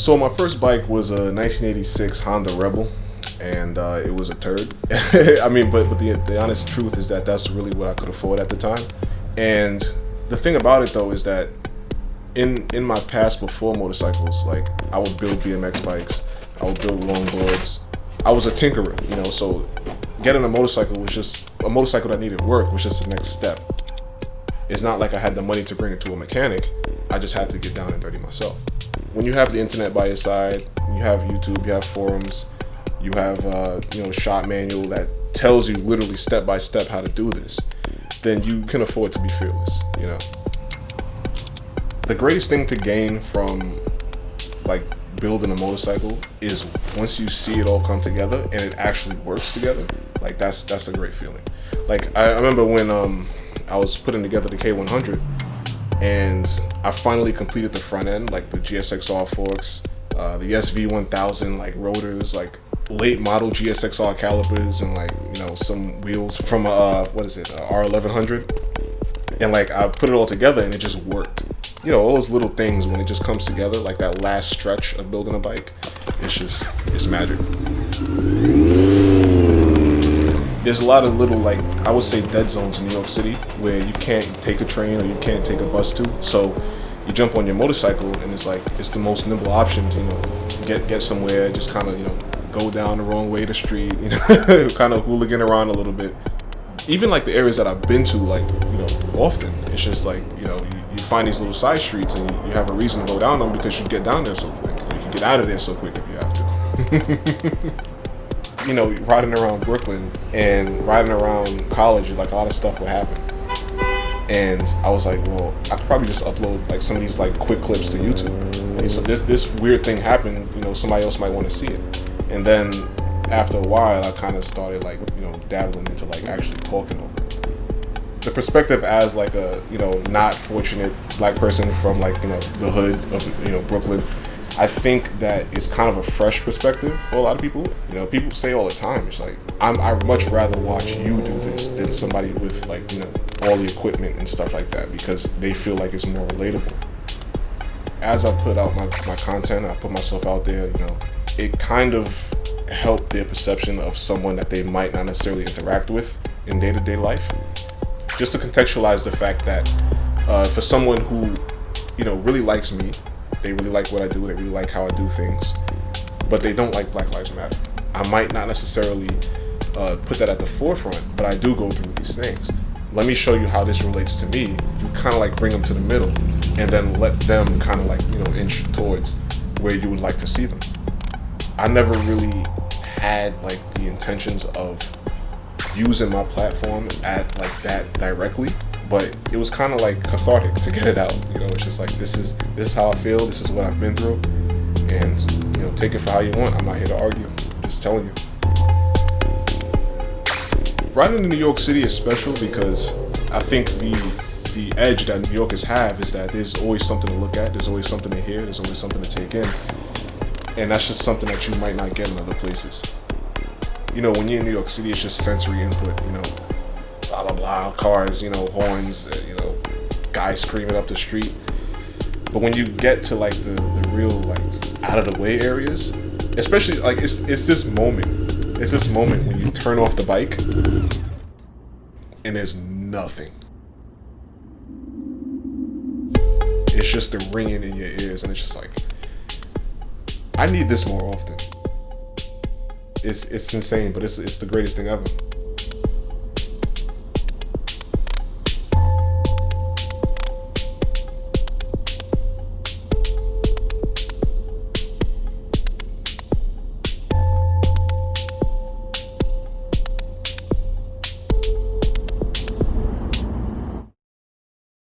So my first bike was a 1986 Honda Rebel, and uh, it was a turd. I mean, but but the the honest truth is that that's really what I could afford at the time. And the thing about it though is that in in my past before motorcycles, like I would build BMX bikes, I would build longboards. I was a tinkerer, you know. So getting a motorcycle was just a motorcycle that needed work was just the next step. It's not like I had the money to bring it to a mechanic. I just had to get down and dirty myself. When you have the internet by your side, you have YouTube, you have forums, you have uh, you know shop manual that tells you literally step by step how to do this, then you can afford to be fearless. You know. The greatest thing to gain from like building a motorcycle is once you see it all come together and it actually works together. Like that's that's a great feeling. Like I, remember when um I was putting together the K100 and I finally completed the front end, like the GSXR forks, uh, the SV1000 like rotors, like late model GSXR calipers, and like you know some wheels from uh what is it uh, R1100, and like I put it all together and it just worked. You know all those little things when it just comes together, like that last stretch of building a bike, it's just it's magic there's a lot of little like I would say dead zones in New York City where you can't take a train or you can't take a bus to. So you jump on your motorcycle and it's like it's the most nimble option to you know get get somewhere. Just kind of you know go down the wrong way the street. You know, kind of hooligan around a little bit. Even like the areas that I've been to, like you know, often it's just like you know you, you find these little side streets and you, you have a reason to go down them because you get down there so quick. You can get out of there so quick if you have to. you know, riding around Brooklyn and riding around college, like a lot of stuff would happen. And I was like, well, I could probably just upload like some of these like quick clips to YouTube. so this this weird thing happened, you know, somebody else might want to see it. And then after a while, I kind of started like, you know, dabbling into like actually talking over it. The perspective as like a, you know, not fortunate black person from like, you know, the hood of, you know, Brooklyn I think that is kind of a fresh perspective for a lot of people. You know, people say all the time, it's like, I'm, I'd much rather watch you do this than somebody with like, you know, all the equipment and stuff like that because they feel like it's more relatable. As I put out my, my content, I put myself out there, you know, it kind of helped their perception of someone that they might not necessarily interact with in day-to-day -day life. Just to contextualize the fact that uh, for someone who, you know, really likes me, they really like what I do. They really like how I do things, but they don't like Black Lives Matter. I might not necessarily uh, put that at the forefront, but I do go through these things. Let me show you how this relates to me. You kind of like bring them to the middle, and then let them kind of like you know inch towards where you would like to see them. I never really had like the intentions of using my platform at like that directly but it was kind of like cathartic to get it out. You know, it's just like this is this is how I feel. This is what I've been through, and you know, take it for how you want. I'm not here to argue. I'm just telling you. Riding in New York City is special because I think the the edge that New Yorkers have is that there's always something to look at. There's always something to hear. There's always something to take in, and that's just something that you might not get in other places. You know, when you're in New York City, it's just sensory input. You know, blah blah blah, cars, you know, horns, uh, you know, guys screaming up the street. But when you get to like the, the real like out of the way areas, especially like it's it's this moment, it's this moment when you turn off the bike and there's nothing. It's just the ringing in your ears, and it's just like, I need this more often. It's it's insane, but it's it's the greatest thing ever.